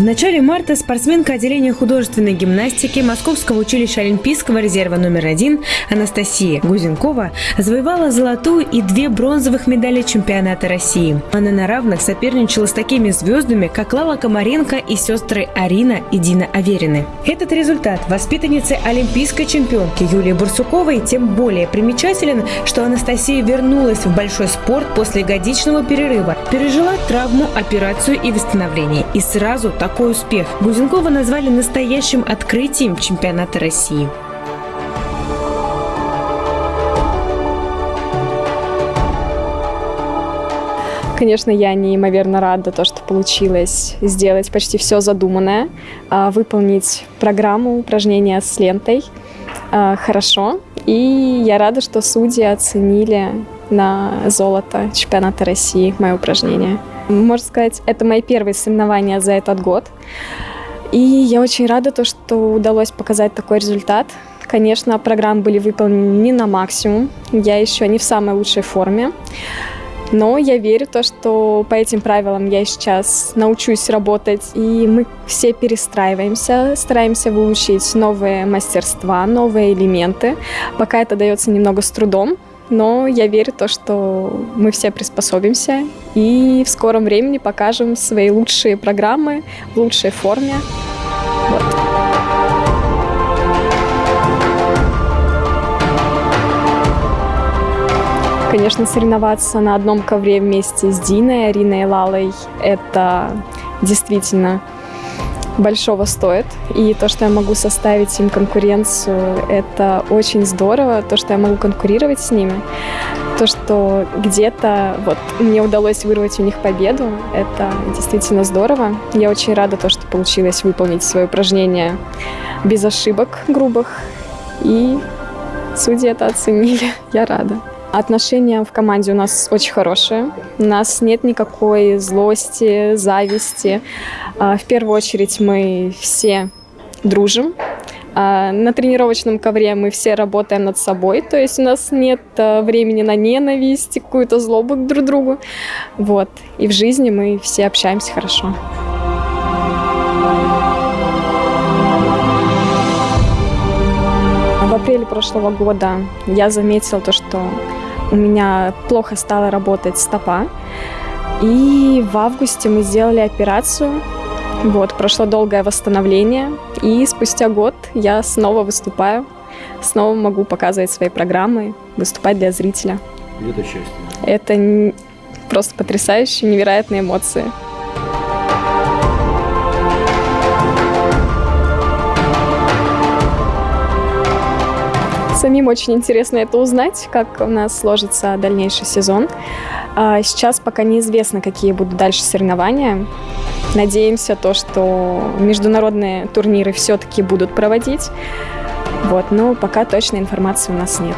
начале марта спортсменка отделения художественной гимнастики Московского училища Олимпийского резерва номер один Анастасия Гузенкова завоевала золотую и две бронзовых медали чемпионата России. Она на равных соперничала с такими звездами, как Лала Комаренко и сестры Арина и Дина Аверины. Этот результат воспитанницы олимпийской чемпионки Юлии Бурсуковой тем более примечателен, что Анастасия вернулась в большой спорт после годичного перерыва, пережила травму, операцию и восстановление. И сразу такой успех Гузенкова назвали настоящим открытием чемпионата России. Конечно, я неимоверно рада, то, что получилось сделать почти все задуманное, а, выполнить программу упражнения с лентой а, хорошо. И я рада, что судьи оценили на золото чемпионата России мое упражнение. Можно сказать, это мои первые соревнования за этот год. И я очень рада, то, что удалось показать такой результат. Конечно, программы были выполнены не на максимум. Я еще не в самой лучшей форме. Но я верю то, что по этим правилам я сейчас научусь работать, и мы все перестраиваемся, стараемся выучить новые мастерства, новые элементы. Пока это дается немного с трудом, но я верю то, что мы все приспособимся и в скором времени покажем свои лучшие программы в лучшей форме. Вот. Конечно, соревноваться на одном ковре вместе с Диной, Ариной и Лалой – это действительно большого стоит. И то, что я могу составить им конкуренцию, это очень здорово. То, что я могу конкурировать с ними, то, что где-то вот мне удалось вырвать у них победу, это действительно здорово. Я очень рада то, что получилось выполнить свое упражнение без ошибок грубых. И судьи это оценили. Я рада. Отношения в команде у нас очень хорошие. У нас нет никакой злости, зависти. А, в первую очередь мы все дружим. А, на тренировочном ковре мы все работаем над собой, то есть у нас нет а, времени на ненависть, какую-то злобу друг к другу. Вот. И в жизни мы все общаемся хорошо. В апреле прошлого года я заметила то, что у меня плохо стала работать стопа. И в августе мы сделали операцию. Вот, прошло долгое восстановление. И спустя год я снова выступаю. Снова могу показывать свои программы, выступать для зрителя. это счастье? Это просто потрясающие, невероятные эмоции. Самим очень интересно это узнать, как у нас сложится дальнейший сезон. А, сейчас пока неизвестно, какие будут дальше соревнования. Надеемся то, что международные турниры все-таки будут проводить. Вот, но пока точной информации у нас нет.